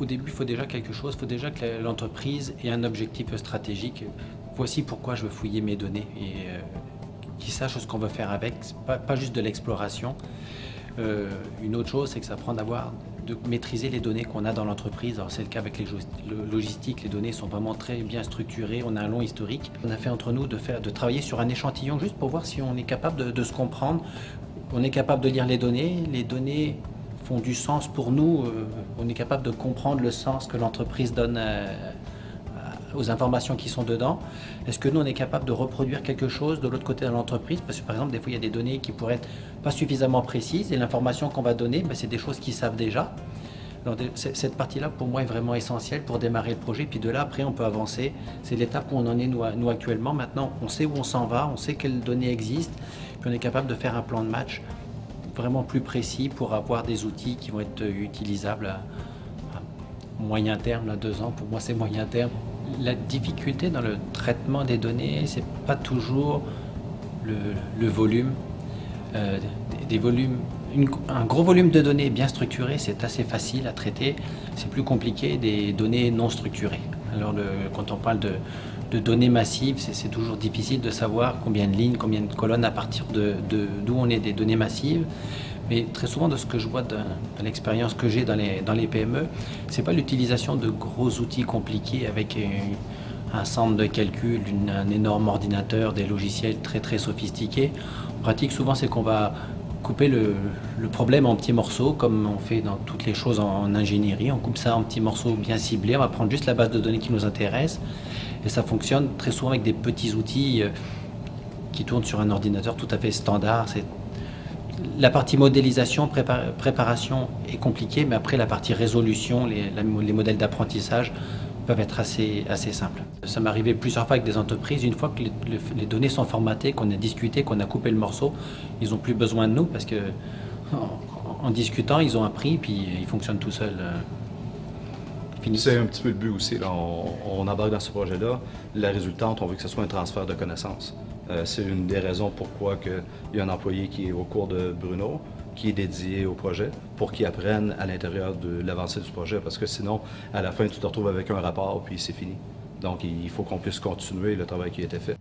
au début, il faut déjà quelque chose, il faut déjà que l'entreprise ait un objectif stratégique. Voici pourquoi je veux fouiller mes données et euh, qu'ils sachent ce qu'on veut faire avec, pas, juste de l'exploration. Euh, une autre chose, c'est que ça prend d'avoir de maîtriser les données qu'on a dans l'entreprise. Alors c'est le cas avec les logistiques, les données sont vraiment très bien structurées, on a un long historique. On a fait entre nous de, faire, de travailler sur un échantillon juste pour voir si on est capable de, se comprendre. On est capable de lire les données, les données font du sens pour nous, euh, on est capable de comprendre le sens que l'entreprise donne aux informations qui sont dedans. Est-ce que nous, on est capable de reproduire quelque chose de l'autre côté de l'entreprise? Parce que par exemple, des fois, il y a des données qui pourraient être pas suffisamment précises et l'information qu'on va donner, ben, c'est des choses qu'ils savent déjà. Donc, cette partie-là, pour moi, est vraiment essentielle pour démarrer le projet. Puis de là, après, on peut avancer. C'est l'étape où on en est, nous, nous, actuellement. Maintenant, on sait où on s'en va, on sait quelles données existent, puis on est capable de faire un plan de match vraiment plus précis pour avoir des outils qui vont être utilisables à, moyen terme, à deux ans. Pour moi, c'est moyen terme la difficulté dans le traitement des données, c'est pas toujours le, volume. Euh, volumes, un gros volume de données bien structuré, c'est assez facile à traiter. C'est plus compliqué des données non structurées. Alors quand on parle de, données massives, c'est toujours difficile de savoir combien de lignes, combien de colonnes à partir de d'où on est des données massives. Mais très souvent, de ce que je vois de, l'expérience que j'ai dans les, dans les PME, c'est pas l'utilisation de gros outils compliqués avec un centre de calcul, un énorme ordinateur, des logiciels très très sophistiqués. En pratique, souvent, c'est qu'on va couper le, problème en petits morceaux, comme on fait dans toutes les choses en, ingénierie. On coupe ça en petits morceaux bien ciblés. On va prendre juste la base de données qui nous intéresse. Et ça fonctionne très souvent avec des petits outils euh, qui tournent sur un ordinateur tout à fait standard. La partie modélisation, préparation est compliquée, mais après la partie résolution, les, modèles d'apprentissage peuvent être assez, assez simples. Ça m'est arrivé plusieurs fois avec des entreprises, une fois que les, données sont formatées, qu'on a discuté, qu'on a coupé le morceau, ils n'ont plus besoin de nous parce que en, discutant, ils ont appris, puis ils fonctionnent tout seuls. Euh, c'est un petit peu le but aussi. On, on embarque dans ce projet-là. La résultante, on veut que ce soit un transfert de connaissances. Euh, c'est une des raisons pourquoi il y a un employé qui est au cours de Bruno, qui est dédié au projet, pour qu'il apprenne à l'intérieur de l'avancée du projet, parce que sinon, à la fin, tu te retrouves avec un rapport, puis c'est fini. Donc, il faut qu'on puisse continuer le travail qui a été fait.